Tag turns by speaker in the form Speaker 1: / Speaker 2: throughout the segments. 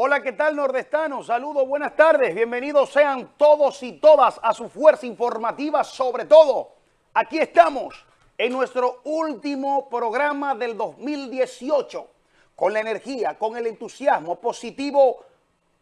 Speaker 1: Hola, ¿qué tal nordestanos? Saludos, buenas tardes. Bienvenidos sean todos y todas a su fuerza informativa, sobre todo. Aquí estamos en nuestro último programa del 2018, con la energía, con el entusiasmo positivo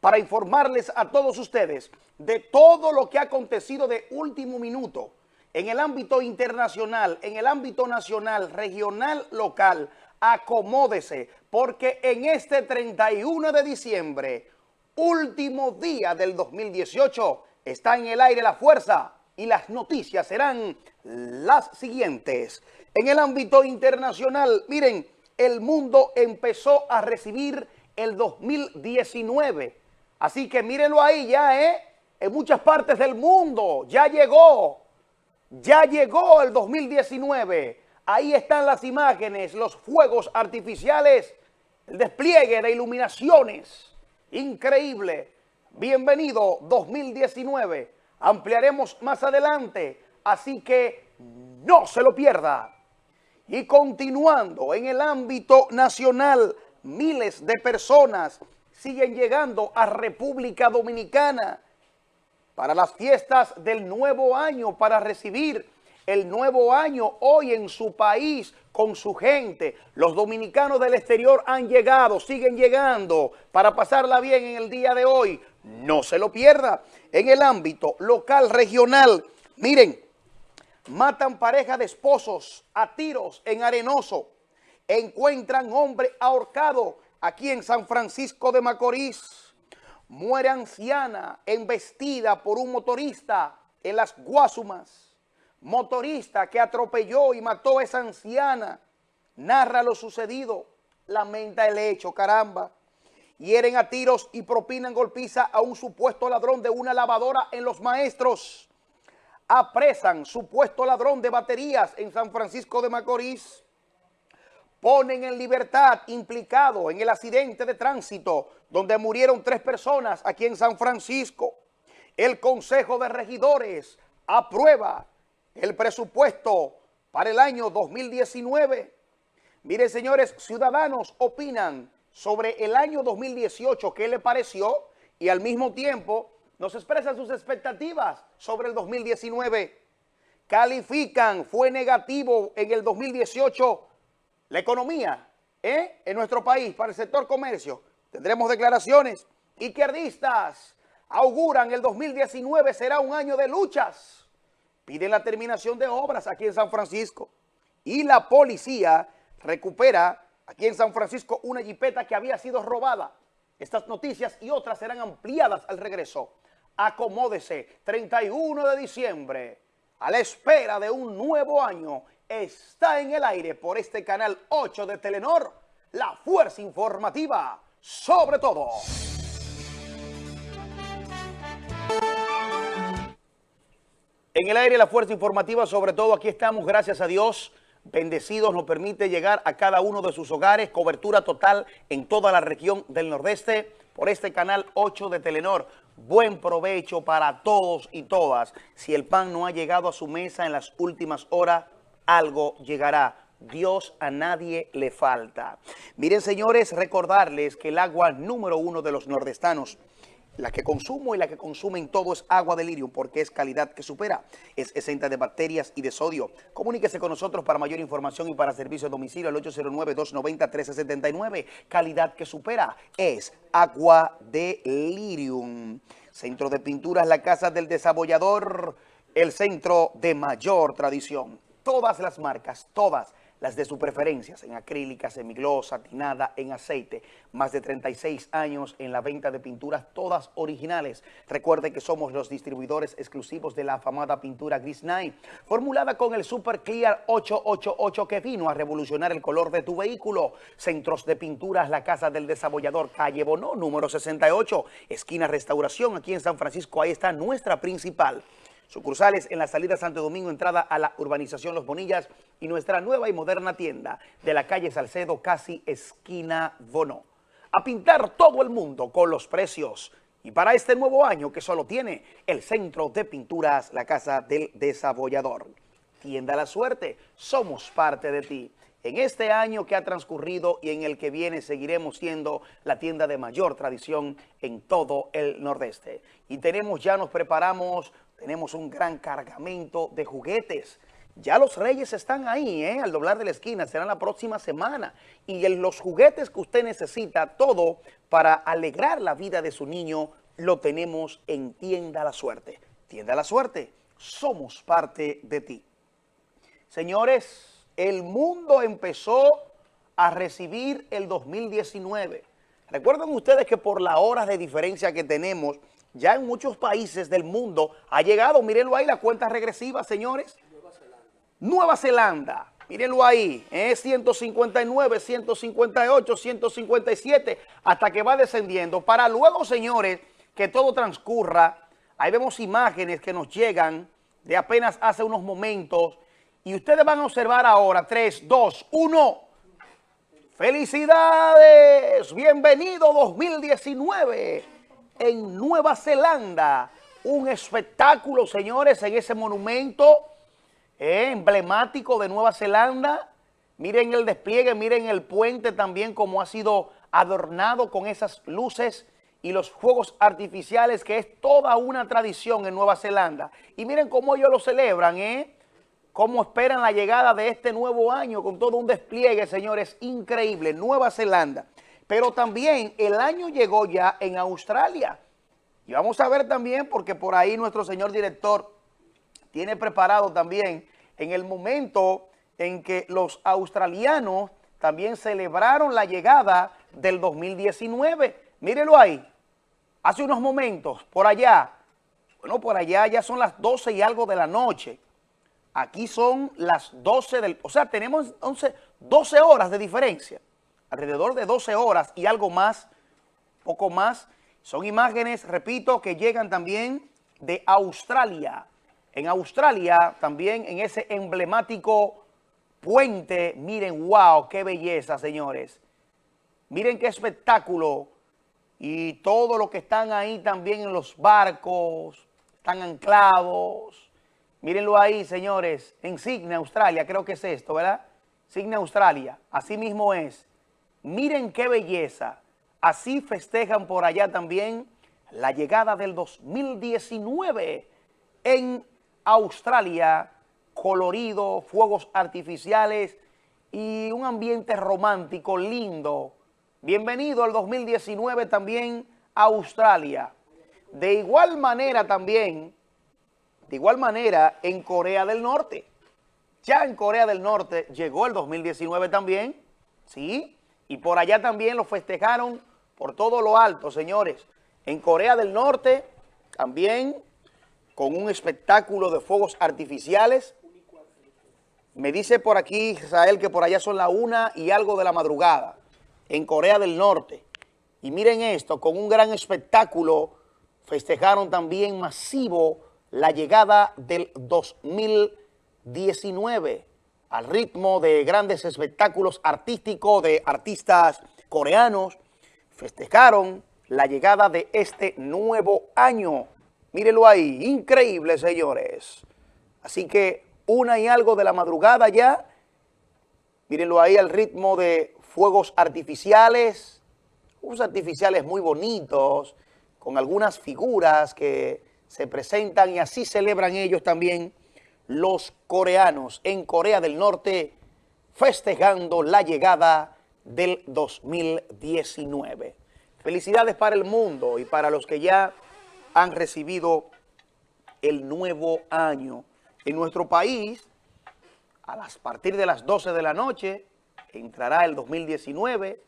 Speaker 1: para informarles a todos ustedes de todo lo que ha acontecido de último minuto en el ámbito internacional, en el ámbito nacional, regional, local, acomódese, porque en este 31 de diciembre, último día del 2018, está en el aire la fuerza y las noticias serán las siguientes. En el ámbito internacional, miren, el mundo empezó a recibir el 2019. Así que mírenlo ahí ya, ¿eh? En muchas partes del mundo ya llegó, ya llegó el 2019 Ahí están las imágenes, los fuegos artificiales, el despliegue de iluminaciones. Increíble. Bienvenido 2019. Ampliaremos más adelante, así que no se lo pierda. Y continuando en el ámbito nacional, miles de personas siguen llegando a República Dominicana para las fiestas del nuevo año, para recibir el nuevo año hoy en su país con su gente. Los dominicanos del exterior han llegado, siguen llegando para pasarla bien en el día de hoy. No se lo pierda. En el ámbito local, regional, miren, matan pareja de esposos a tiros en Arenoso. Encuentran hombre ahorcado aquí en San Francisco de Macorís. Muere anciana embestida por un motorista en las Guasumas motorista que atropelló y mató a esa anciana, narra lo sucedido, lamenta el hecho, caramba. Hieren a tiros y propinan golpiza a un supuesto ladrón de una lavadora en Los Maestros. Apresan supuesto ladrón de baterías en San Francisco de Macorís. Ponen en libertad implicado en el accidente de tránsito donde murieron tres personas aquí en San Francisco. El Consejo de Regidores aprueba el presupuesto para el año 2019. Miren, señores, ciudadanos opinan sobre el año 2018, qué le pareció, y al mismo tiempo nos expresan sus expectativas sobre el 2019. Califican, fue negativo en el 2018 la economía ¿eh? en nuestro país para el sector comercio. Tendremos declaraciones. Izquierdistas auguran el 2019 será un año de luchas piden la terminación de obras aquí en San Francisco y la policía recupera aquí en San Francisco una jipeta que había sido robada. Estas noticias y otras serán ampliadas al regreso. Acomódese, 31 de diciembre, a la espera de un nuevo año, está en el aire por este canal 8 de Telenor, la fuerza informativa sobre todo. En el aire la fuerza informativa, sobre todo aquí estamos, gracias a Dios, bendecidos, nos permite llegar a cada uno de sus hogares, cobertura total en toda la región del Nordeste por este canal 8 de Telenor. Buen provecho para todos y todas. Si el pan no ha llegado a su mesa en las últimas horas, algo llegará. Dios a nadie le falta. Miren, señores, recordarles que el agua número uno de los nordestanos la que consumo y la que consumen todo es agua de lirium porque es calidad que supera. Es exenta de bacterias y de sodio. Comuníquese con nosotros para mayor información y para servicio a domicilio al 809-290-1379. Calidad que supera es agua de lirium. Centro de Pinturas La Casa del Desabollador, el centro de mayor tradición. Todas las marcas, todas las de su preferencia, en acrílica, semiglosa, tinada, en aceite. Más de 36 años en la venta de pinturas, todas originales. Recuerde que somos los distribuidores exclusivos de la afamada pintura Gris Night, formulada con el Super Clear 888 que vino a revolucionar el color de tu vehículo. Centros de pinturas, la Casa del Desabollador, calle Bonó, número 68, esquina Restauración, aquí en San Francisco. Ahí está nuestra principal. Sucursales en la salida Santo Domingo, entrada a la urbanización Los Bonillas y nuestra nueva y moderna tienda de la calle Salcedo, casi esquina Bono. A pintar todo el mundo con los precios. Y para este nuevo año que solo tiene el Centro de Pinturas, la Casa del Desabollador. Tienda La Suerte, somos parte de ti. en este año que ha transcurrido y en el que viene seguiremos siendo la tienda de mayor tradición en todo el nordeste. Y tenemos, ya nos preparamos, tenemos un gran cargamento de juguetes. Ya los reyes están ahí, ¿eh? al doblar de la esquina, será la próxima semana. Y los juguetes que usted necesita, todo para alegrar la vida de su niño, lo tenemos en Tienda La Suerte. Tienda La Suerte, somos parte de ti. Señores, el mundo empezó a recibir el 2019. Recuerden ustedes que por las horas de diferencia que tenemos, ya en muchos países del mundo ha llegado, mírenlo ahí, la cuenta regresiva, señores. Nueva Zelanda. Nueva Zelanda, mírenlo ahí, es 159, 158, 157, hasta que va descendiendo. Para luego, señores, que todo transcurra, ahí vemos imágenes que nos llegan de apenas hace unos momentos y ustedes van a observar ahora, 3, 2, 1. ¡Felicidades! Bienvenido 2019 en Nueva Zelanda. Un espectáculo, señores, en ese monumento eh, emblemático de Nueva Zelanda. Miren el despliegue, miren el puente también como ha sido adornado con esas luces y los fuegos artificiales que es toda una tradición en Nueva Zelanda. Y miren cómo ellos lo celebran, ¿eh? cómo esperan la llegada de este nuevo año con todo un despliegue, señores, increíble, Nueva Zelanda. Pero también el año llegó ya en Australia. Y vamos a ver también, porque por ahí nuestro señor director tiene preparado también en el momento en que los australianos también celebraron la llegada del 2019. Mírenlo ahí, hace unos momentos, por allá, bueno, por allá ya son las 12 y algo de la noche, Aquí son las 12 del... O sea, tenemos 11, 12 horas de diferencia. Alrededor de 12 horas y algo más, poco más. Son imágenes, repito, que llegan también de Australia. En Australia, también en ese emblemático puente, miren, wow, qué belleza, señores. Miren qué espectáculo. Y todo lo que están ahí también en los barcos, están anclados Mírenlo ahí, señores, en Signa, Australia, creo que es esto, ¿verdad? Signa, Australia, así mismo es. Miren qué belleza. Así festejan por allá también la llegada del 2019 en Australia, colorido, fuegos artificiales y un ambiente romántico lindo. Bienvenido al 2019 también a Australia. De igual manera también de igual manera, en Corea del Norte. Ya en Corea del Norte llegó el 2019 también, ¿sí? Y por allá también lo festejaron por todo lo alto, señores. En Corea del Norte también con un espectáculo de fuegos artificiales. Me dice por aquí Israel que por allá son la una y algo de la madrugada, en Corea del Norte. Y miren esto, con un gran espectáculo festejaron también masivo la llegada del 2019 al ritmo de grandes espectáculos artísticos de artistas coreanos, festejaron la llegada de este nuevo año. Mírenlo ahí, increíble, señores. Así que una y algo de la madrugada ya, mírenlo ahí al ritmo de fuegos artificiales, fuegos artificiales muy bonitos, con algunas figuras que se presentan y así celebran ellos también los coreanos en Corea del Norte festejando la llegada del 2019. Felicidades para el mundo y para los que ya han recibido el nuevo año. En nuestro país, a las, partir de las 12 de la noche, entrará el 2019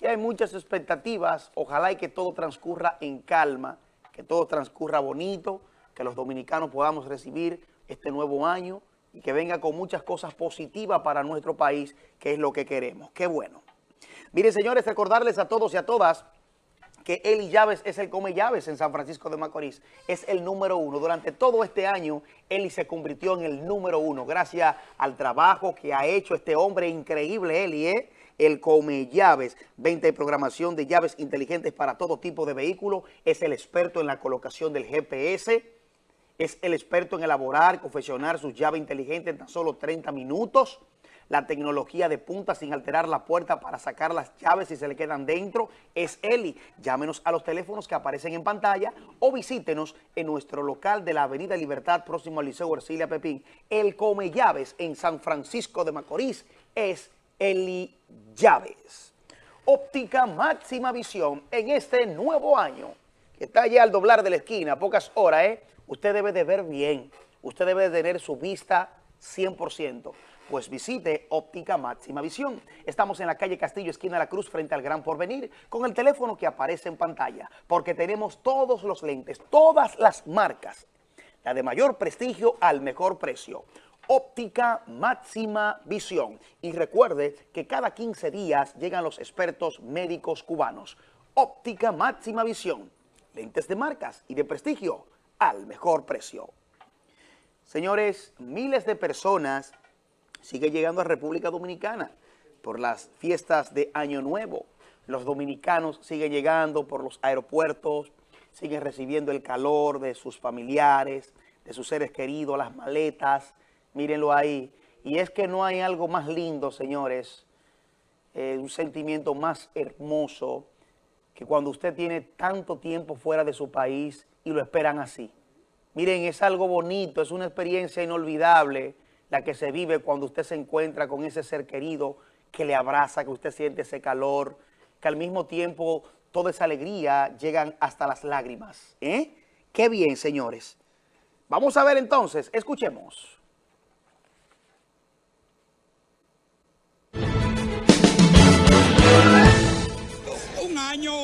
Speaker 1: y hay muchas expectativas. Ojalá y que todo transcurra en calma que todo transcurra bonito, que los dominicanos podamos recibir este nuevo año y que venga con muchas cosas positivas para nuestro país, que es lo que queremos. ¡Qué bueno! Miren, señores, recordarles a todos y a todas que Eli Llaves es el come llaves en San Francisco de Macorís. Es el número uno. Durante todo este año, Eli se convirtió en el número uno gracias al trabajo que ha hecho este hombre increíble, Eli, ¿eh? el Come Llaves, venta y programación de llaves inteligentes para todo tipo de vehículos, es el experto en la colocación del GPS, es el experto en elaborar, confeccionar sus llaves inteligentes en tan solo 30 minutos. la tecnología de punta sin alterar la puerta para sacar las llaves si se le quedan dentro, es Eli. Llámenos a los teléfonos que aparecen en pantalla o visítenos en nuestro local de la Avenida Libertad, próximo al Liceo Ercilia Pepín. El Come Llaves en San Francisco de Macorís es Eli Llaves. Óptica máxima visión en este nuevo año, que está ya al doblar de la esquina, pocas horas, ¿eh? Usted debe de ver bien, usted debe de tener su vista 100%. Pues visite Óptica Máxima Visión. Estamos en la calle Castillo, esquina de la Cruz, frente al Gran Porvenir, con el teléfono que aparece en pantalla, porque tenemos todos los lentes, todas las marcas, la de mayor prestigio al mejor precio. Óptica Máxima Visión. Y recuerde que cada 15 días llegan los expertos médicos cubanos. Óptica Máxima Visión. Lentes de marcas y de prestigio al mejor precio. Señores, miles de personas siguen llegando a República Dominicana por las fiestas de Año Nuevo. Los dominicanos siguen llegando por los aeropuertos, siguen recibiendo el calor de sus familiares, de sus seres queridos, las maletas, mírenlo ahí. Y es que no hay algo más lindo, señores, eh, un sentimiento más hermoso que cuando usted tiene tanto tiempo fuera de su país y lo esperan así. Miren, es algo bonito, es una experiencia inolvidable la que se vive cuando usted se encuentra con ese ser querido que le abraza, que usted siente ese calor, que al mismo tiempo toda esa alegría llegan hasta las lágrimas. ¿eh? Qué bien, señores. Vamos a ver entonces, escuchemos.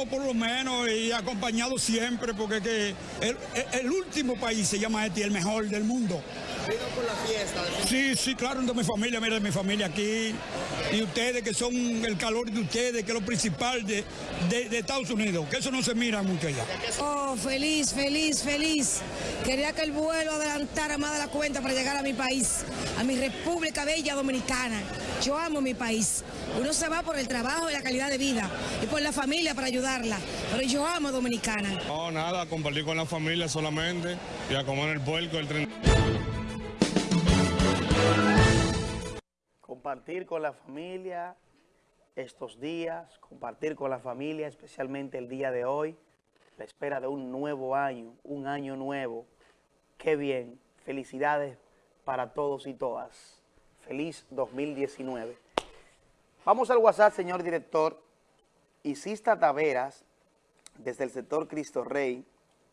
Speaker 2: Por lo menos y acompañado siempre porque que el, último país se llama este, el mejor del mundo.
Speaker 3: ¿Vino por la fiesta?
Speaker 2: Sí, sí, claro, de mi familia, mira, mi familia aquí. Y ustedes que son el calor de ustedes, que es lo principal de, de, Estados Unidos, que eso no se mira mucho allá.
Speaker 4: Oh, feliz, feliz, feliz. Quería que el vuelo adelantara más de la cuenta para llegar a mi país, a mi República Bella Dominicana. Yo amo mi país. Uno se va por el trabajo y la calidad de vida y por la familia para ayudarla. Pero yo amo Dominicana.
Speaker 5: No, nada, compartir con la familia solamente y a comer el puerco el tren.
Speaker 1: Compartir con la familia estos días, compartir con la familia, especialmente el día de hoy, la espera de un nuevo año, un año nuevo. Qué bien, felicidades para todos y todas. Feliz 2019. Vamos al WhatsApp, señor director. Isista Taveras, desde el sector Cristo Rey,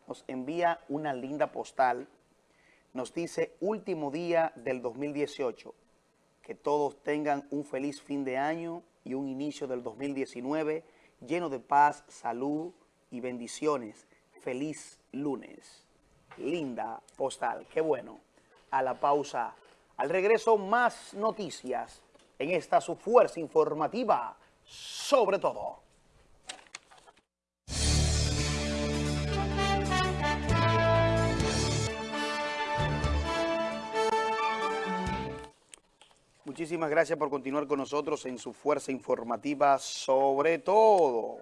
Speaker 1: nos envía una linda postal. Nos dice, último día del 2018. Que todos tengan un feliz fin de año y un inicio del 2019 lleno de paz, salud y bendiciones. Feliz lunes. Linda postal. Qué bueno. A la pausa. Al regreso, más noticias en esta su fuerza informativa, sobre todo. Muchísimas gracias por continuar con nosotros en su fuerza informativa, sobre todo.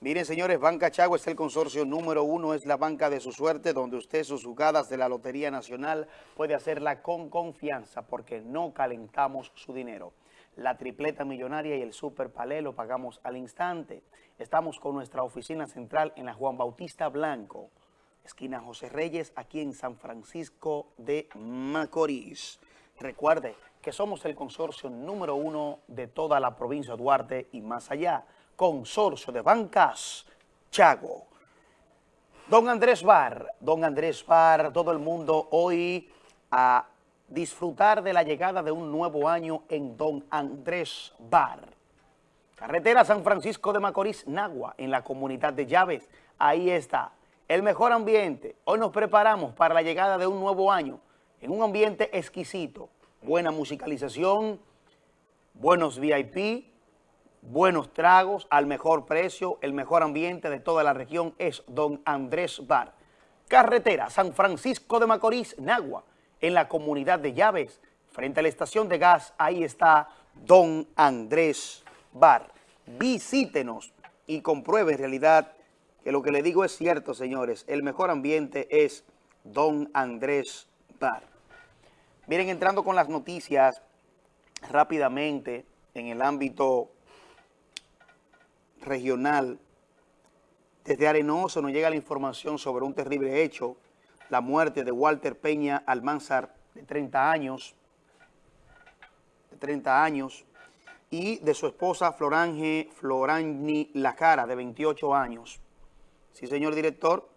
Speaker 1: Miren, señores, Banca Chago es el consorcio número uno, es la banca de su suerte, donde usted sus jugadas de la Lotería Nacional puede hacerla con confianza, porque no calentamos su dinero. La tripleta millonaria y el super palé lo pagamos al instante. Estamos con nuestra oficina central en la Juan Bautista Blanco, esquina José Reyes, aquí en San Francisco de Macorís. Recuerde que somos el consorcio número uno de toda la provincia de Duarte y más allá. Consorcio de Bancas Chago. Don Andrés Bar, don Andrés Bar, todo el mundo hoy a disfrutar de la llegada de un nuevo año en Don Andrés Bar. Carretera San Francisco de Macorís, Nagua, en la comunidad de Llaves. Ahí está, el mejor ambiente. Hoy nos preparamos para la llegada de un nuevo año en un ambiente exquisito. Buena musicalización, buenos VIP, buenos tragos al mejor precio, el mejor ambiente de toda la región es Don Andrés Bar. Carretera San Francisco de Macorís, Nagua, en la comunidad de Llaves, frente a la estación de gas, ahí está Don Andrés Bar. Visítenos y compruebe en realidad que lo que le digo es cierto, señores. El mejor ambiente es Don Andrés Bar. Miren, entrando con las noticias, rápidamente en el ámbito regional. Desde Arenoso nos llega la información sobre un terrible hecho, la muerte de Walter Peña Almanzar, de 30 años, de 30 años, y de su esposa Florange Florani Lacara, de 28 años. Sí, señor director,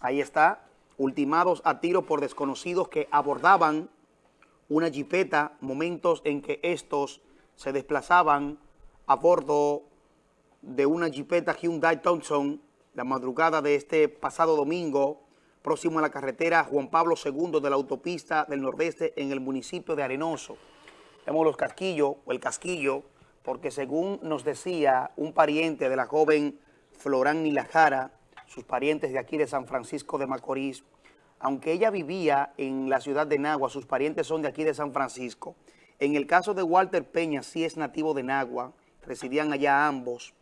Speaker 1: ahí está, ultimados a tiro por desconocidos que abordaban una jipeta, momentos en que estos se desplazaban a bordo de una jipeta Hyundai Thompson la madrugada de este pasado domingo, próximo a la carretera Juan Pablo II de la autopista del Nordeste en el municipio de Arenoso. Vemos los casquillos, o el casquillo, porque según nos decía un pariente de la joven Florán Nilajara, sus parientes de aquí de San Francisco de Macorís, aunque ella vivía en la ciudad de Nagua, sus parientes son de aquí de San Francisco. En el caso de Walter Peña, sí es nativo de Nagua, residían allá ambos.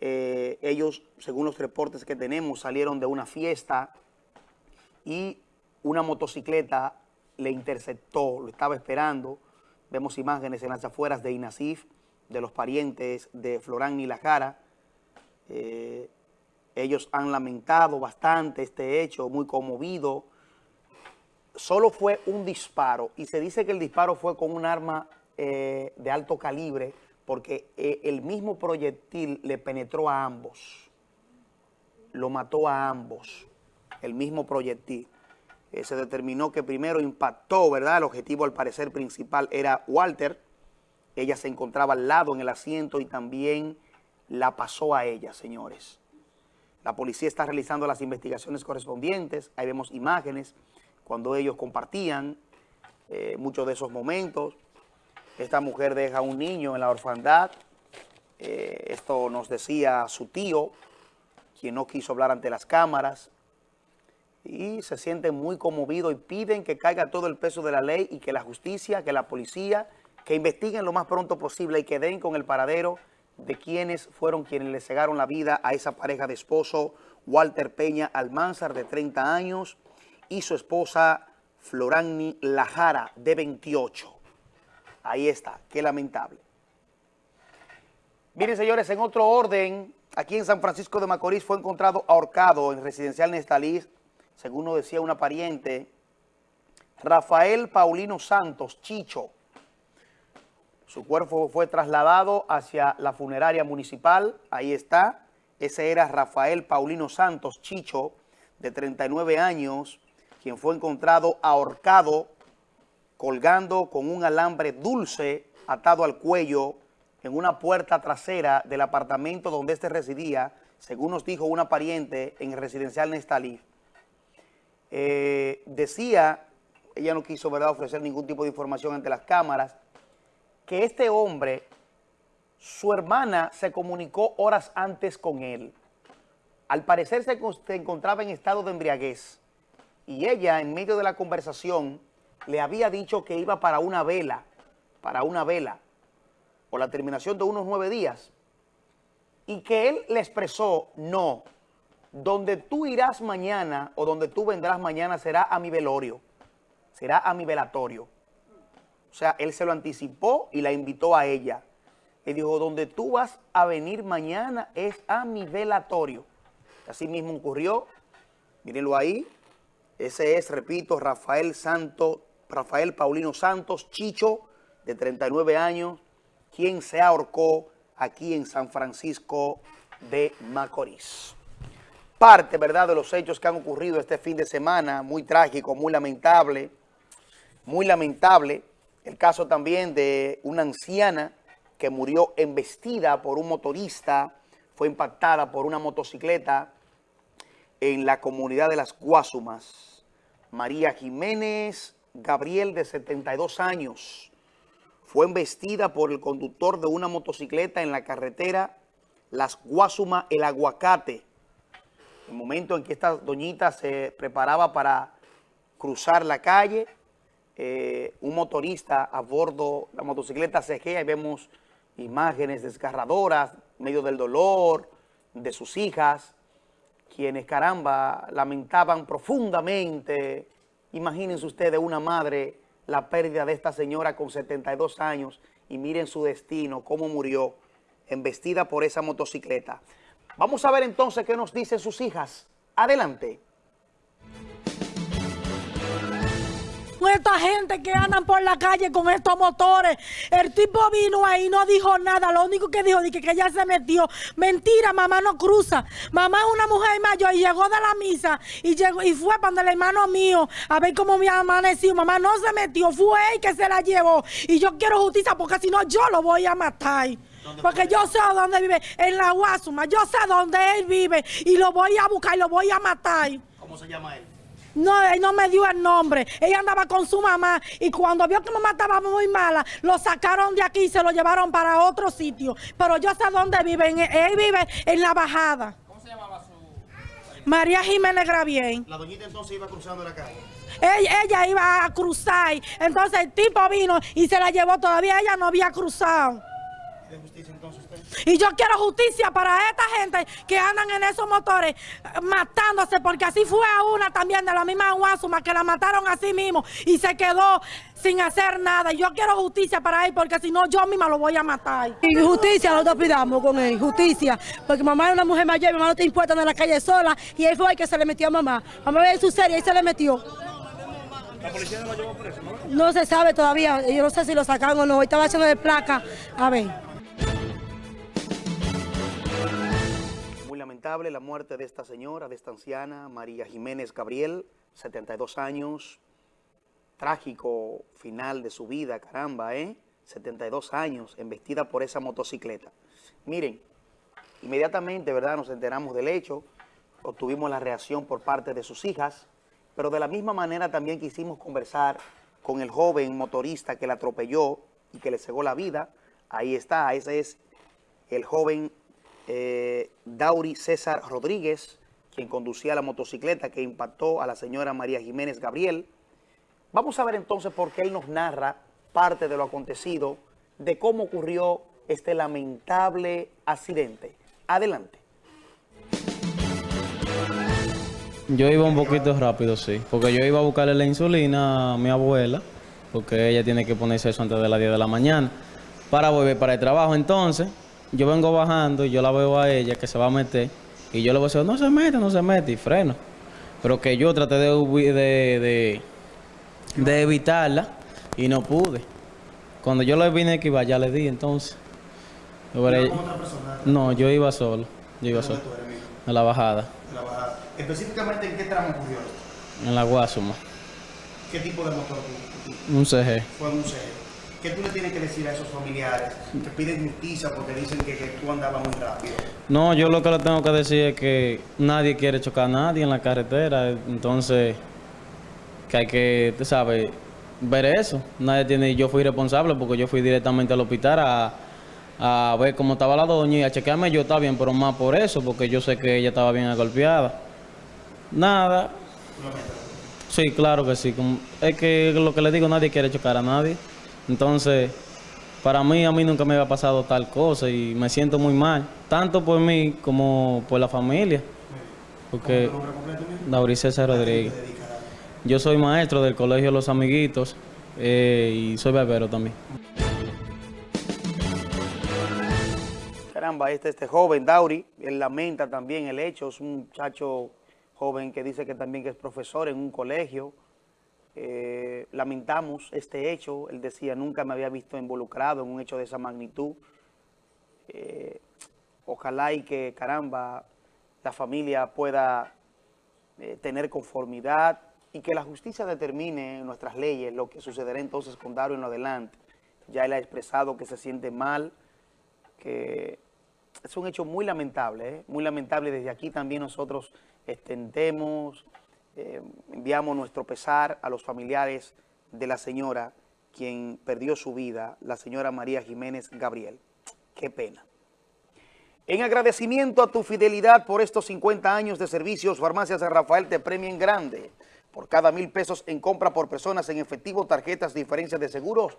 Speaker 1: Eh, ellos, según los reportes que tenemos, salieron de una fiesta y una motocicleta le interceptó, lo estaba esperando. Vemos imágenes en las afueras de Inasif, de los parientes de Florán y La Jara. Eh, ellos han lamentado bastante este hecho, muy conmovido. Solo fue un disparo y se dice que el disparo fue con un arma eh, de alto calibre porque eh, el mismo proyectil le penetró a ambos, lo mató a ambos, el mismo proyectil. Eh, se determinó que primero impactó, ¿verdad? El objetivo al parecer principal era Walter, ella se encontraba al lado en el asiento y también la pasó a ella, señores. La policía está realizando las investigaciones correspondientes, ahí vemos imágenes cuando ellos compartían eh, muchos de esos momentos, esta mujer deja un niño en la orfandad. Eh, esto nos decía su tío, quien no quiso hablar ante las cámaras. Y se sienten muy conmovidos y piden que caiga todo el peso de la ley y que la justicia, que la policía, que investiguen lo más pronto posible y que den con el paradero de quienes fueron quienes le cegaron la vida a esa pareja de esposo, Walter Peña Almanzar, de 30 años, y su esposa Florani Lajara, de 28. Ahí está, qué lamentable. Miren, señores, en otro orden, aquí en San Francisco de Macorís fue encontrado ahorcado en residencial Nestalí, según nos decía una pariente, Rafael Paulino Santos, Chicho. Su cuerpo fue trasladado hacia la funeraria municipal, ahí está. Ese era Rafael Paulino Santos, Chicho, de 39 años, quien fue encontrado ahorcado colgando con un alambre dulce atado al cuello en una puerta trasera del apartamento donde éste residía, según nos dijo una pariente en el residencial Nestalí. Eh, decía, ella no quiso ¿verdad? ofrecer ningún tipo de información ante las cámaras, que este hombre, su hermana se comunicó horas antes con él. Al parecer se encontraba en estado de embriaguez y ella, en medio de la conversación, le había dicho que iba para una vela, para una vela, por la terminación de unos nueve días, y que él le expresó, no, donde tú irás mañana o donde tú vendrás mañana será a mi velorio, será a mi velatorio. O sea, él se lo anticipó y la invitó a ella. Y dijo, donde tú vas a venir mañana es a mi velatorio. Así mismo ocurrió, mírenlo ahí, ese es, repito, Rafael Santo Rafael Paulino Santos, Chicho, de 39 años, quien se ahorcó aquí en San Francisco de Macorís. Parte, ¿verdad?, de los hechos que han ocurrido este fin de semana, muy trágico, muy lamentable, muy lamentable. El caso también de una anciana que murió embestida por un motorista, fue impactada por una motocicleta en la comunidad de Las Guasumas. María Jiménez Gabriel, de 72 años, fue embestida por el conductor de una motocicleta en la carretera Las Guasuma El Aguacate. El momento en que esta doñita se preparaba para cruzar la calle, eh, un motorista a bordo la motocicleta se y vemos imágenes desgarradoras, medio del dolor de sus hijas, quienes, caramba, lamentaban profundamente Imagínense ustedes una madre la pérdida de esta señora con 72 años y miren su destino, cómo murió, embestida por esa motocicleta. Vamos a ver entonces qué nos dicen sus hijas. Adelante.
Speaker 3: esta gente que andan por la calle con estos motores. El tipo vino ahí, no dijo nada. Lo único que dijo es que, ya se metió. Mentira, mamá no cruza. Mamá es una mujer mayor y llegó de la misa y llegó y fue para el hermano mío a ver cómo me amaneció. Mamá no se metió, fue él que se la llevó. Y yo quiero justicia porque si no yo lo voy a matar. Porque yo sé dónde vive, en la Guasuma. Yo sé dónde él vive y lo voy a buscar y lo voy a matar.
Speaker 1: ¿Cómo se llama él?
Speaker 3: No, él no me dio el nombre. Ella andaba con su mamá y cuando vio que mamá estaba muy mala, lo sacaron de aquí y se lo llevaron para otro sitio. Pero yo sé dónde vive. Él vive en la bajada. ¿Cómo se llamaba su...? María Jiménez Gravien.
Speaker 1: La doñita entonces iba cruzando la calle.
Speaker 3: Ella, ella, iba a cruzar. Entonces el tipo vino y se la llevó. Todavía ella no había cruzado.
Speaker 1: ¿De justicia entonces usted?
Speaker 3: Y yo quiero justicia para esta gente que andan en esos motores eh, matándose, porque así fue a una también de la misma Guasuma que la mataron así mismo y se quedó sin hacer nada. Yo quiero justicia para él, porque si no, yo misma lo voy a matar.
Speaker 6: Y justicia lo pidamos con él, justicia. Porque mamá es una mujer mayor, mamá no está impuesta en la calle sola, y él fue el que se le metió a mamá. Mamá ve su serie y se le metió.
Speaker 1: ¿La policía no lo llevó preso, no?
Speaker 6: No se sabe todavía, yo no sé si lo sacaron o no, estaba haciendo de placa. A ver.
Speaker 1: La muerte de esta señora, de esta anciana, María Jiménez Gabriel, 72 años, trágico final de su vida, caramba, ¿eh? 72 años, embestida por esa motocicleta. Miren, inmediatamente, ¿verdad?, nos enteramos del hecho, obtuvimos la reacción por parte de sus hijas, pero de la misma manera también quisimos conversar con el joven motorista que la atropelló y que le cegó la vida. Ahí está, ese es el joven eh, Dauri César Rodríguez, quien conducía la motocicleta que impactó a la señora María Jiménez Gabriel. Vamos a ver entonces por qué él nos narra parte de lo acontecido, de cómo ocurrió este lamentable accidente. Adelante.
Speaker 7: Yo iba un poquito rápido, sí, porque yo iba a buscarle la insulina a mi abuela, porque ella tiene que ponerse eso antes de las 10 de la mañana, para volver para el trabajo. Entonces, yo vengo bajando y yo la veo a ella que se va a meter y yo le voy a decir, no se mete, no se mete y freno. Pero que yo traté de, de, de, evitarla y no pude. Cuando yo le vine que iba, ya le di entonces.
Speaker 1: ¿Con otra persona?
Speaker 7: No, yo iba solo. Yo iba solo. En la bajada.
Speaker 1: En la bajada. ¿Específicamente en qué tramo ocurrió?
Speaker 7: En la Guasuma.
Speaker 1: ¿Qué tipo de motor?
Speaker 7: Un CG.
Speaker 1: Fue un CG. ¿Qué tú le tienes que decir a esos familiares que piden justicia porque dicen que, tú andabas muy rápido?
Speaker 7: No, yo lo que le tengo que decir es que nadie quiere chocar a nadie en la carretera, entonces que hay que, tú sabes, ver eso. Nadie tiene, yo fui responsable porque yo fui directamente al hospital a, a ver cómo estaba la doña y a chequearme yo estaba bien, pero más por eso, porque yo sé que ella estaba bien golpeada. Nada. Sí, claro que sí. Es que lo que le digo, nadie quiere chocar a nadie. Entonces, para mí, a mí nunca me había pasado tal cosa y me siento muy mal, tanto por mí como por la familia. Porque Dauri César Rodríguez. Yo soy maestro del Colegio Los Amiguitos eh, y soy barbero también.
Speaker 1: Caramba, este, este joven, Dauri, él lamenta también el hecho, es un muchacho joven que dice que también es profesor en un colegio, eh, lamentamos este hecho, él decía, nunca me había visto involucrado en un hecho de esa magnitud. Eh, ojalá y que, caramba, la familia pueda eh, tener conformidad y que la justicia determine nuestras leyes lo que sucederá entonces con Dario en adelante. Ya él ha expresado que se siente mal, que es un hecho muy lamentable, muy lamentable. Desde aquí también nosotros extendemos eh, enviamos nuestro pesar a los familiares de la señora quien perdió su vida, la señora María Jiménez Gabriel. Qué pena. En agradecimiento a tu fidelidad por estos 50 años de servicios, Farmacias de Rafael te premia en grande. Por cada mil pesos en compra por personas en efectivo, tarjetas, diferencias de seguros,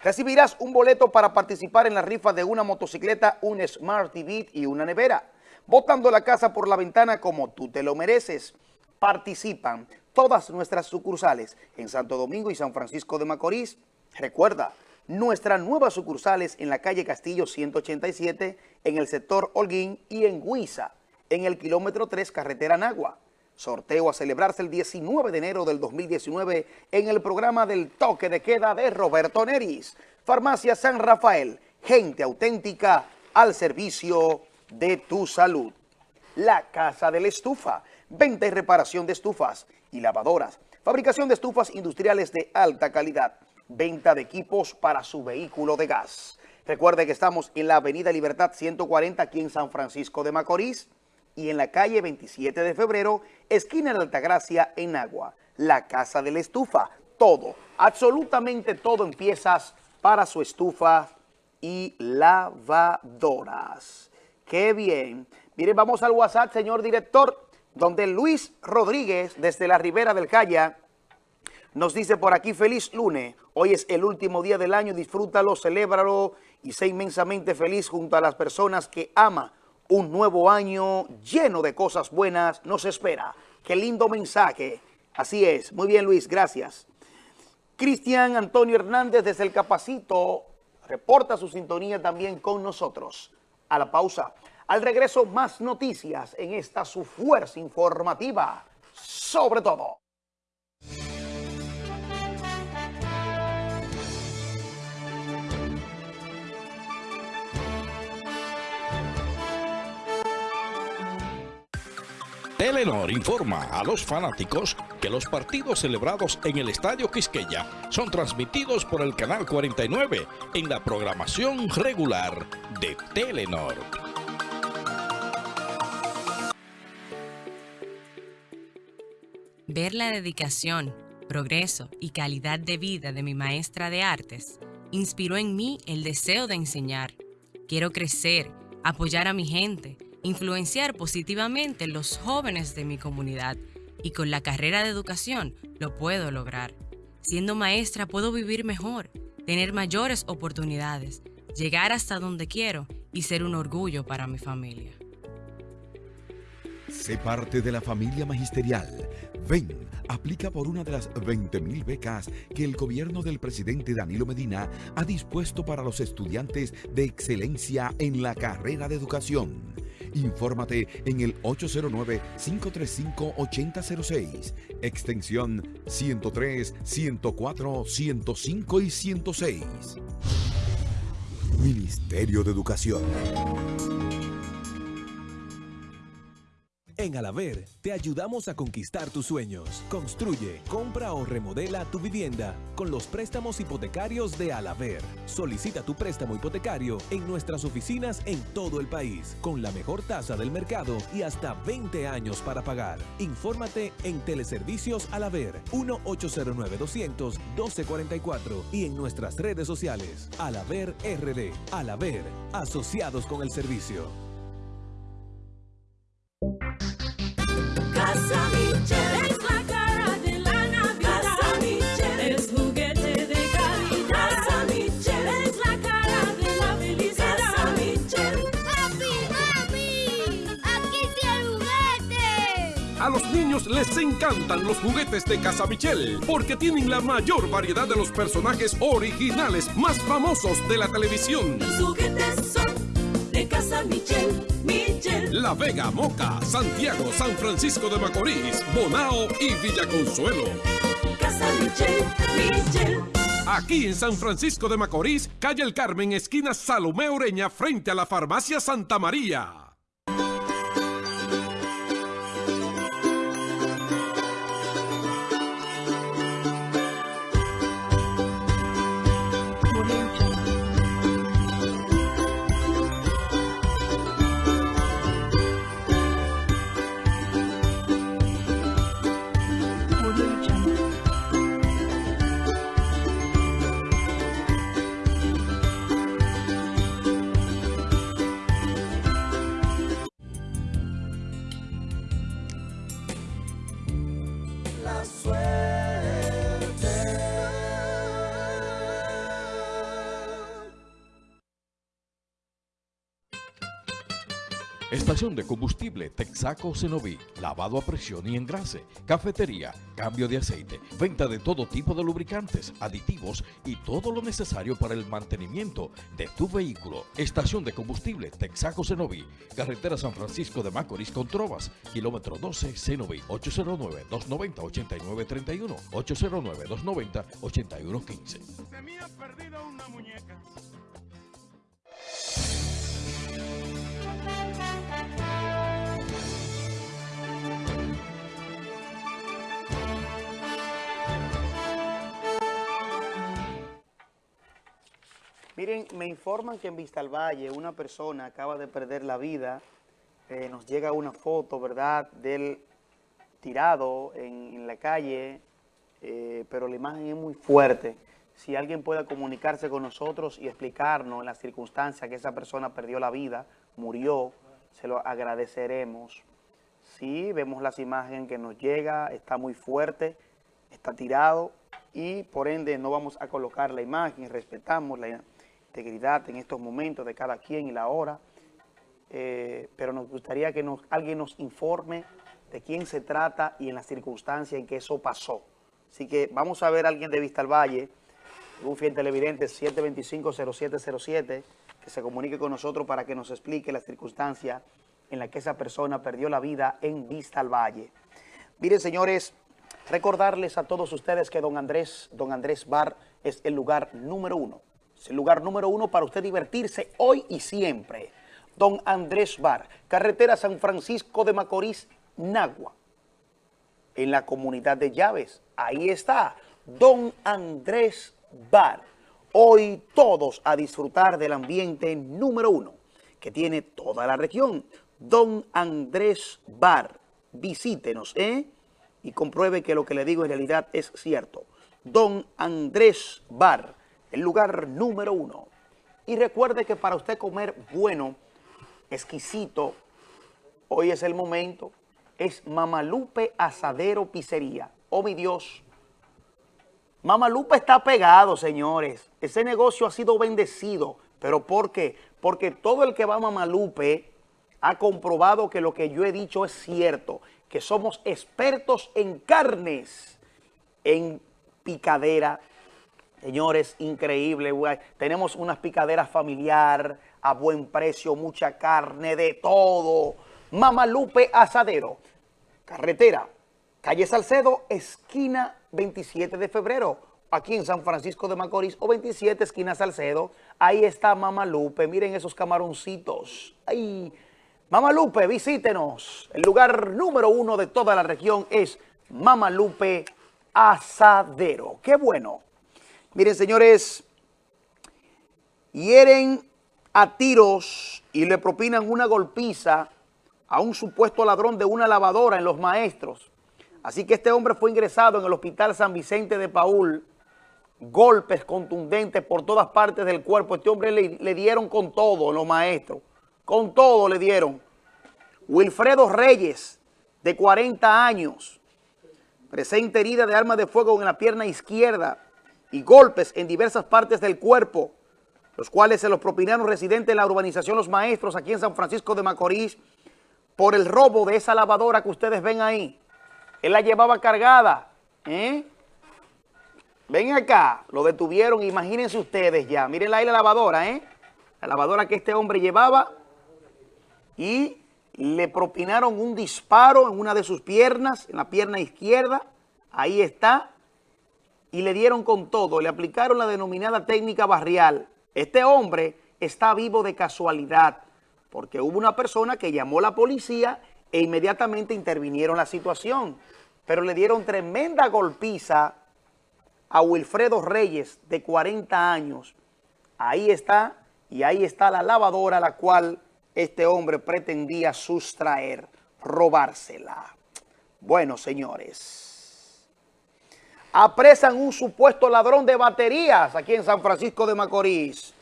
Speaker 1: recibirás un boleto para participar en la rifa de una motocicleta, un Smart TV y una nevera. Botando la casa por la ventana como tú te lo mereces participan todas nuestras sucursales en Santo Domingo y San Francisco de Macorís. Recuerda, Nuestras nuevas sucursales en la calle Castillo 187, en el sector Holguín y en Huiza, en el kilómetro 3 carretera Nagua. Sorteo a celebrarse el 19 de enero del 2019 en el programa del toque de queda de Roberto Neris. Farmacia San Rafael, gente auténtica al servicio de tu salud. La Casa de la Estufa, venta y reparación de estufas y lavadoras, fabricación de estufas industriales de alta calidad venta de equipos para su vehículo de gas. Recuerde que estamos en la Avenida Libertad 140 aquí en San Francisco de Macorís y en la calle 27 de febrero, esquina de Altagracia en Agua. La Casa de la Estufa. Todo, absolutamente todo en piezas para su estufa y lavadoras. ¡Qué bien! Miren, vamos al WhatsApp, señor director, donde Luis Rodríguez, desde la Ribera del Calla, nos dice por aquí, feliz lunes. Hoy es el último día del año, disfrútalo, celébralo y sé inmensamente feliz junto a las personas que ama. Un nuevo año lleno de cosas buenas nos espera. Qué lindo mensaje. Así es. Muy bien, Luis, gracias. Cristian Antonio Hernández desde el Capacito reporta su sintonía también con nosotros. A la pausa. Al regreso, más noticias en esta su fuerza informativa. Sobre todo.
Speaker 8: Telenor informa a los fanáticos que los partidos celebrados en el Estadio Quisqueya son transmitidos por el Canal 49 en la programación regular de Telenor.
Speaker 9: Ver la dedicación, progreso y calidad de vida de mi maestra de artes inspiró en mí el deseo de enseñar. Quiero crecer, apoyar a mi gente, influenciar positivamente los jóvenes de mi comunidad y con la carrera de educación lo puedo lograr. Siendo maestra puedo vivir mejor, tener mayores oportunidades, llegar hasta donde quiero y ser un orgullo para mi familia.
Speaker 10: Sé parte de la familia magisterial. Ven, aplica por una de las 20.000 becas que el gobierno del presidente Danilo Medina ha dispuesto para los estudiantes de excelencia en la carrera de educación. Infórmate en el 809-535-8006, extensión 103, 104, 105 y 106. Ministerio de Educación.
Speaker 11: En Alaver te ayudamos a conquistar tus sueños. Construye, compra o remodela tu vivienda con los préstamos hipotecarios de Alaver. Solicita tu préstamo hipotecario en nuestras oficinas en todo el país con la mejor tasa del mercado y hasta 20 años para pagar. Infórmate en Teleservicios Alaver 1-809-200-1244 y en nuestras redes sociales. Alaver RD. Alaver, asociados con el servicio.
Speaker 12: A los niños les encantan los juguetes de Casa Michel porque tienen la mayor variedad de los personajes originales más famosos de la televisión.
Speaker 13: Los juguetes son de Casa Michel. Michel.
Speaker 12: La Vega, Moca, Santiago, San Francisco de Macorís, Bonao y Villa Consuelo.
Speaker 13: Casa Michel, Michel.
Speaker 12: Aquí en San Francisco de Macorís, calle El Carmen, esquina Salomé Ureña, frente a la farmacia Santa María.
Speaker 8: Estación de combustible Texaco Cenoví, lavado a presión y engrase, cafetería, cambio de aceite, venta de todo tipo de lubricantes, aditivos y todo lo necesario para el mantenimiento de tu vehículo. Estación de combustible Texaco Cenoví, carretera San Francisco de Macorís con Trovas, kilómetro 12 Cenoví, 809-290-8931, 809-290-8115.
Speaker 2: Se me ha perdido una muñeca.
Speaker 1: Miren, me informan que en Vista al Valle una persona acaba de perder la vida. Eh, nos llega una foto, ¿verdad?, del tirado en, la calle, eh, pero la imagen es muy fuerte. Si alguien puede comunicarse con nosotros y explicarnos las circunstancias que esa persona perdió la vida, murió, se lo agradeceremos. Sí, vemos las imágenes que nos llega, está muy fuerte, está tirado y por ende no vamos a colocar la imagen, respetamos la integridad en estos momentos de cada quien y la hora, eh, pero nos gustaría que alguien nos informe de quién se trata y en las circunstancias en que eso pasó. Así que vamos a ver a alguien de Vista al Valle, un fiel televidente 725-0707, que se comunique con nosotros para que nos explique las circunstancias en las que esa persona perdió la vida en Vista al Valle. Miren, señores, recordarles a todos ustedes que Don Andrés, Don Andrés Bar es el lugar número uno. Es el lugar número uno para usted divertirse hoy y siempre. Don Andrés Bar, carretera San Francisco de Macorís, Nagua. En la comunidad de Llaves, ahí está, Don Andrés Bar. Hoy todos a disfrutar del ambiente número uno que tiene toda la región. Don Andrés Bar. Visítenos, ¿eh? Y compruebe que lo que le digo en realidad es cierto. Don Andrés Bar, el lugar número uno. Y recuerde que para usted comer bueno, exquisito, hoy es el momento, es Mamalupe Asadero Pizzería. Oh, mi Dios. Mamalupe está pegado, señores. Ese negocio ha sido bendecido. ¿Pero por qué? Porque todo el que va a Mamalupe ha comprobado que lo que yo he dicho es cierto, que somos expertos en carnes, en picadera. Señores, increíble. Tenemos unas picaderas familiar a buen precio, mucha carne, de todo. Mamalupe Asadero, carretera, calle Salcedo, esquina 27 de febrero, aquí en San Francisco de Macorís, o 27, esquina Salcedo. Ahí está Mamalupe, miren esos camaroncitos. Ay, Mamalupe, visítenos. El lugar número uno de toda la región es Mamalupe Asadero. ¡Qué bueno! Miren, señores, hieren a tiros y le propinan una golpiza a un supuesto ladrón de una lavadora en Los Maestros. Así que este hombre fue ingresado en el Hospital San Vicente de Paul. Golpes contundentes por todas partes del cuerpo. Este hombre le, dieron con todo Los Maestros. Con todo le dieron. Wilfredo Reyes, de 40 años, presenta herida de arma de fuego en la pierna izquierda y golpes en diversas partes del cuerpo, los cuales se los propinaron residentes de la urbanización Los Maestros aquí en San Francisco de Macorís por el robo de esa lavadora que ustedes ven ahí. Él la llevaba cargada. ¿eh? Ven acá, lo detuvieron, imagínense ustedes ya. Miren ahí la lavadora, ¿eh? La lavadora que este hombre llevaba y le propinaron un disparo en una de sus piernas, en la pierna izquierda, ahí está, y le dieron con todo, le aplicaron la denominada técnica barrial. Este hombre está vivo de casualidad, porque hubo una persona que llamó a la policía e inmediatamente intervinieron la situación, pero le dieron tremenda golpiza a Wilfredo Reyes, de 40 años. Ahí está, y ahí está la lavadora, la cual este hombre pretendía sustraer, robársela. Bueno, señores, apresan un supuesto ladrón de baterías aquí en San Francisco de Macorís.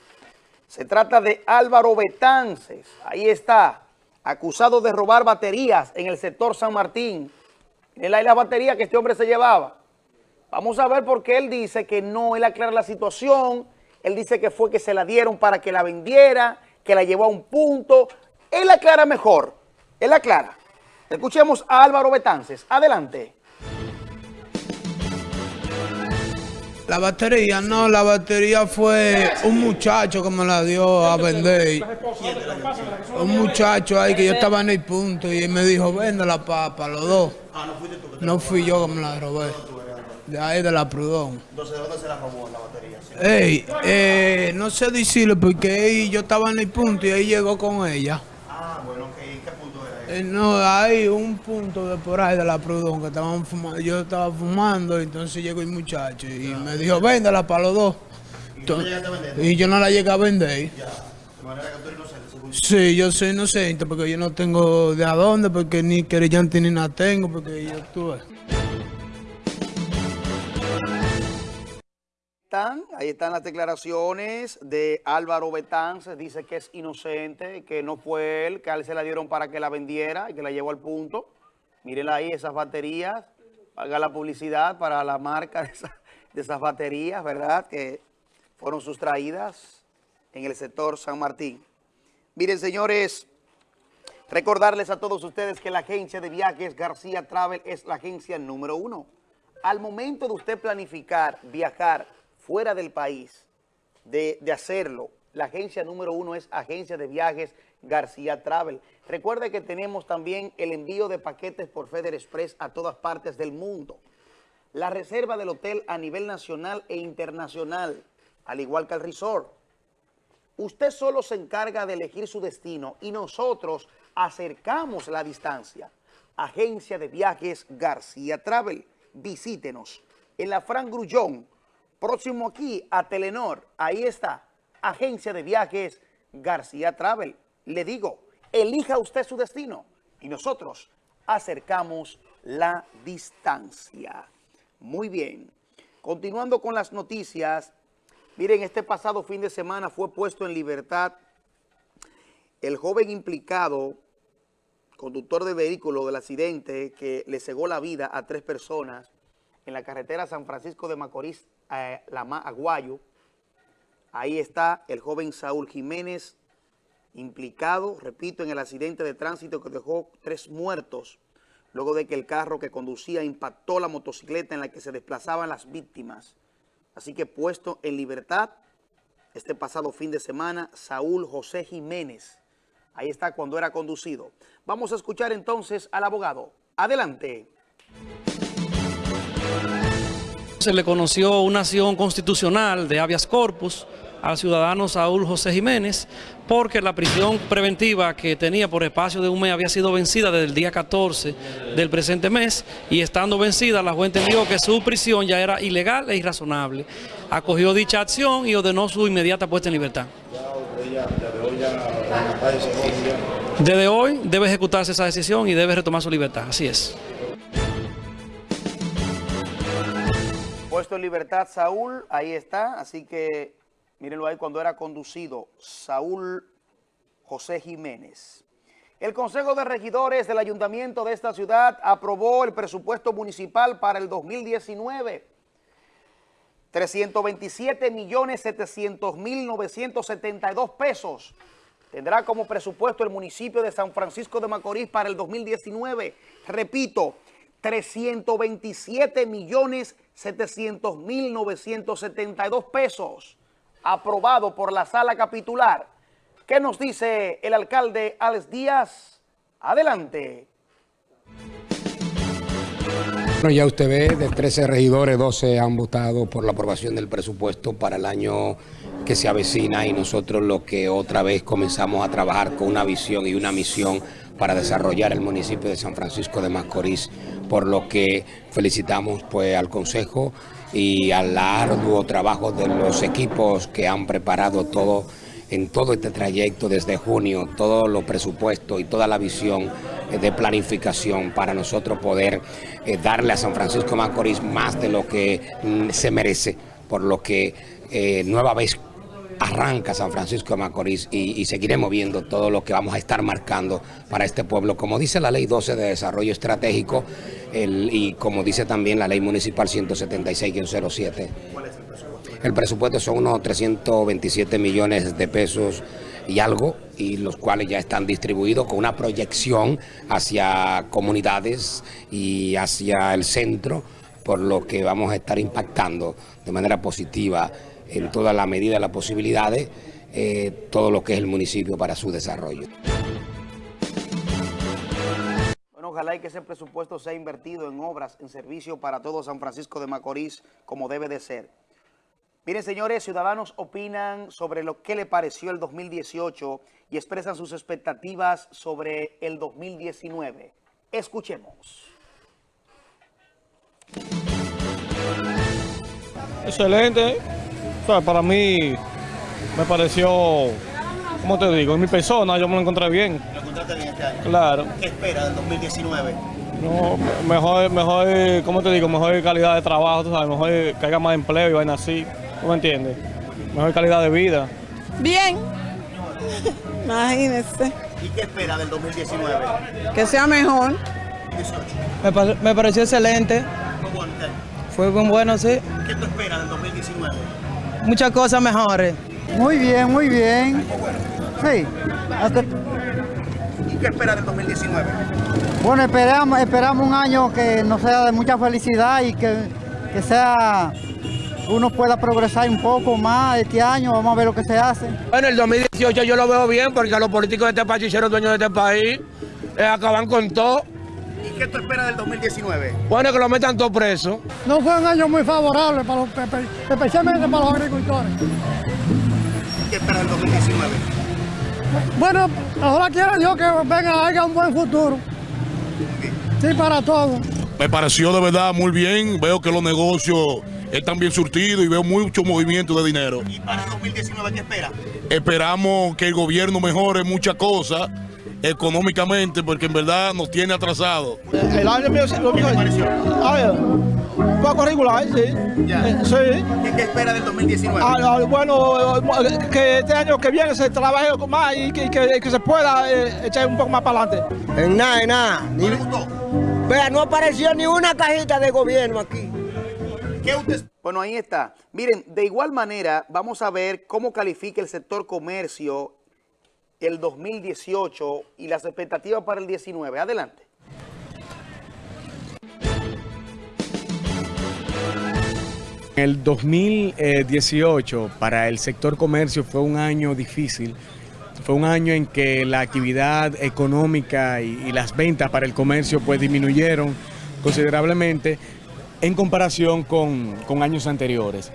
Speaker 1: Se trata de Álvaro Betances, ahí está, acusado de robar baterías en el sector San Martín. Miren ahí la batería que este hombre se llevaba. Vamos a ver por qué él dice que no, él aclara la situación, él dice que fue que se la dieron para que la vendiera, que la llevó a un punto. Él aclara mejor. Él aclara. Escuchemos a Álvaro Betances. Adelante.
Speaker 14: La batería, no, la batería fue un muchacho que me la dio a vender. Un muchacho ahí que yo estaba en el punto y él me dijo, vende la papa, los dos. No fui yo que me la robé. De ahí de la Prudón.
Speaker 1: Entonces, ¿de dónde se la robó la batería?
Speaker 14: Ey, eh, no sé decirle porque ahí yo estaba en el punto y ahí llegó con ella.
Speaker 1: Ah, bueno, ok. ¿Qué punto era
Speaker 14: Eh, no, hay un punto de por ahí de la Prudón que estaban fumando. Yo estaba fumando, entonces llegó el muchacho y me dijo, véndela para los dos. Entonces- y yo no la llegué a vender.
Speaker 1: De manera que tú eres inocente,
Speaker 14: Sí, yo soy inocente porque yo no tengo de a dónde, porque ni querellante ni nada tengo, porque yo tuve.
Speaker 1: Ahí están las declaraciones de Álvaro Betances, dice que es inocente, que no fue él, que a él se la dieron para que la vendiera y que la llevó al punto. Mírenla ahí, esas baterías, haga la publicidad para la marca de, de esas baterías, ¿verdad? Que fueron sustraídas en el sector San Martín. Miren, señores, recordarles a todos ustedes que la agencia de viajes García Travel es la agencia número uno. Al momento de usted planificar viajar fuera del país, de, hacerlo, la agencia número uno es Agencia de Viajes García Travel. Recuerde que tenemos también el envío de paquetes por Feder Express a todas partes del mundo. La reserva del hotel a nivel nacional e internacional, al igual que el resort. Usted solo se encarga de elegir su destino y nosotros acercamos la distancia. Agencia de Viajes García Travel. Visítenos en la Fran Grullón, próximo aquí a Telenor. Ahí está, Agencia de Viajes García Travel. Le digo, elija usted su destino y nosotros acercamos la distancia. Muy bien. Continuando con las noticias, miren, este pasado fin de semana fue puesto en libertad el joven implicado, conductor de vehículo del accidente que le cegó la vida a tres personas en la carretera San Francisco de Macorís, La Ma- Aguayo. Ahí está el joven Saúl Jiménez, implicado, repito, en el accidente de tránsito que dejó tres muertos, luego de que el carro que conducía impactó la motocicleta en la que se desplazaban las víctimas. Así que puesto en libertad, este pasado fin de semana, Saúl José Jiménez. Ahí está cuando era conducido. Vamos a escuchar entonces al abogado. Adelante.
Speaker 15: Se le conoció una acción constitucional de habeas corpus al ciudadano Saúl José Jiménez porque la prisión preventiva que tenía por espacio de un mes había sido vencida desde el día 14 del presente mes y estando vencida la juez entendió que su prisión ya era ilegal e irrazonable. Acogió dicha acción y ordenó su inmediata puesta en libertad. Desde hoy debe ejecutarse esa decisión y debe retomar su libertad, así es.
Speaker 1: Puesto en libertad Saúl, ahí está. Así que mírenlo ahí cuando era conducido. Saúl José Jiménez. El Consejo de Regidores del Ayuntamiento de esta ciudad aprobó el presupuesto municipal para el 2019. 327 millones 700 mil 972 pesos tendrá como presupuesto el municipio de San Francisco de Macorís para el 2019. Repito, 327 millones 700 mil 972 pesos aprobado por la sala capitular. ¿Qué nos dice el alcalde Alex Díaz? Adelante.
Speaker 16: Bueno, ya usted ve, de 13 regidores, 12 han votado por la aprobación del presupuesto para el año que se avecina y nosotros lo que otra vez comenzamos a trabajar con una visión y una misión para desarrollar el municipio de San Francisco de Macorís, por lo que felicitamos pues al Consejo y al arduo trabajo de los equipos que han preparado todo en todo este trayecto desde junio, todos los presupuestos y toda la visión eh, de planificación para nosotros poder eh, darle a San Francisco de Macorís más de lo que mm, se merece, por lo que eh, nueva vez arranca San Francisco de Macorís y, seguiremos viendo todo lo que vamos a estar marcando para este pueblo. Como dice la Ley 12 de Desarrollo Estratégico y como dice también la Ley Municipal 176-07. El presupuesto son unos 327 millones de pesos y algo, y los cuales ya están distribuidos con una proyección hacia comunidades y hacia el centro, por lo que vamos a estar impactando de manera positiva en toda la medida de las posibilidades eh, todo lo que es el municipio para su desarrollo.
Speaker 1: Bueno, ojalá y que ese presupuesto sea invertido en obras, en servicio para todo San Francisco de Macorís, como debe de ser. Miren, señores, ciudadanos opinan sobre lo que le pareció el 2018 y expresan sus expectativas sobre el 2019. Escuchemos.
Speaker 17: Excelente. O sea, para mí me pareció, ¿cómo te digo? En mi persona yo me lo encontré bien.
Speaker 1: ¿Lo encontraste bien este año?
Speaker 17: Claro.
Speaker 1: ¿Qué espera del 2019?
Speaker 17: No, mejor, mejor, ¿cómo te digo? Mejor calidad de trabajo, tú sabes, mejor que haya más empleo y vaina así. ¿Tú me entiendes? Mejor calidad de vida.
Speaker 18: Bien. Imagínese.
Speaker 1: ¿Y qué espera del 2019?
Speaker 18: Que sea mejor.
Speaker 1: 18.
Speaker 19: Me, me pareció excelente.
Speaker 1: ¿Cómo bueno?
Speaker 19: Fue muy bueno, sí.
Speaker 1: ¿Qué tú esperas del 2019?
Speaker 19: Muchas cosas mejores.
Speaker 20: Muy bien, muy bien. Sí. Hasta-
Speaker 1: ¿Y qué esperas del 2019?
Speaker 20: bueno, esperamos, esperamos un año que nos sea de mucha felicidad y que, que sea uno pueda progresar un poco más este año. Vamos a ver lo que se hace.
Speaker 21: Bueno, el 2018 yo lo veo bien porque los políticos de este país hicieron dueños de este país, eh, acaban con todo.
Speaker 1: ¿Y qué tú esperas del 2019?
Speaker 21: Bueno, que lo metan todos presos.
Speaker 20: No fue un año muy favorable, para los, especialmente para los agricultores.
Speaker 1: ¿Qué esperas del 2019?
Speaker 20: Bueno, ahora quiero yo que venga, haya un buen futuro. Sí, para todos.
Speaker 22: Me pareció de verdad muy bien. Veo que los negocios están bien surtidos y veo mucho movimiento de dinero.
Speaker 1: ¿Y para el 2019 qué esperas?
Speaker 22: Esperamos que el gobierno mejore muchas cosas económicamente porque en verdad nos tiene atrasados.
Speaker 19: El año mío, lo ver, un poco regular, sí.
Speaker 1: Ya.
Speaker 19: Eh, sí.
Speaker 1: ¿Qué, qué esperas del 2019?
Speaker 19: Ah, ah, bueno, eh, que este año que viene se trabaje más y que, que- que se pueda eh, echar un poco más para adelante.
Speaker 20: En nada, en nada.
Speaker 1: ¿No le gustó?
Speaker 20: Vea, no apareció ni una cajita de gobierno aquí.
Speaker 1: ¿Qué usted... Bueno, ahí está. Miren, de igual manera, vamos a ver cómo califica el sector comercio el 2018 y las expectativas para el 19. Adelante.
Speaker 23: El 2018 para el sector comercio fue un año difícil. Fue un año en que la actividad económica y, las ventas para el comercio pues disminuyeron considerablemente en comparación con años anteriores.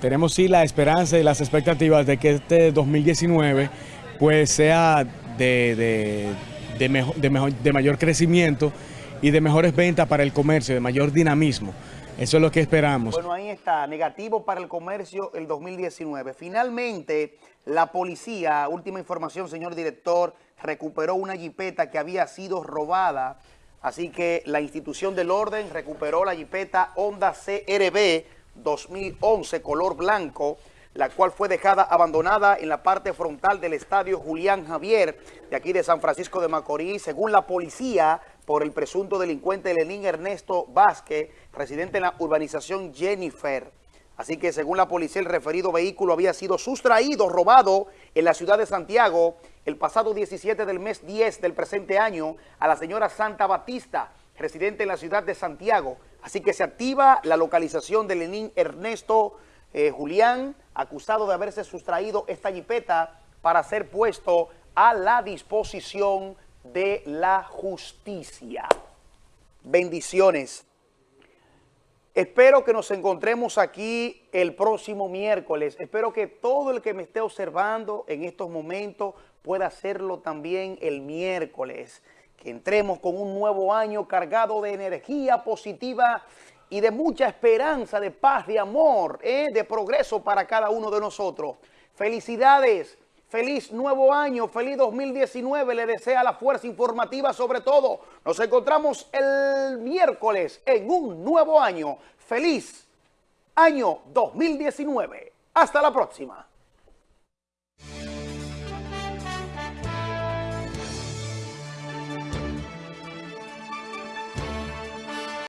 Speaker 23: Tenemos sí la esperanza y las expectativas de que este 2019 pues sea de, de- de mejo- de mejor- de mayor crecimiento y de mejores ventas para el comercio, de mayor dinamismo. Eso es lo que esperamos.
Speaker 1: Bueno, ahí está, negativo para el comercio el 2019. Finalmente, la policía, última información, señor director, recuperó una jipeta que había sido robada. Así que la institución del orden recuperó la jipeta Honda CRB 2011 color blanco, la cual fue dejada abandonada en la parte frontal del estadio Julián Javier, de aquí de San Francisco de Macorís, según la policía, por el presunto delincuente Lenín Ernesto Vázquez, residente en la urbanización Jennifer. Así que según la policía, el referido vehículo había sido sustraído, robado en la ciudad de Santiago el pasado 17 del mes 10 del presente año a la señora Santa Batista, residente en la ciudad de Santiago. Así que se activa la localización de Lenín Ernesto eh, Julián, acusado de haberse sustraído esta jipeta para ser puesto a la disposición de la justicia. Bendiciones. Espero que nos encontremos aquí el próximo miércoles. Espero que todo el que me esté observando en estos momentos pueda hacerlo también el miércoles. Que entremos con un nuevo año cargado de energía positiva y de mucha esperanza, de paz, de amor, ¿eh? de progreso para cada uno de nosotros. Felicidades. Feliz nuevo año, feliz 2019, le desea la fuerza informativa sobre todo. Nos encontramos el miércoles en un nuevo año. Feliz año 2019. Hasta la próxima.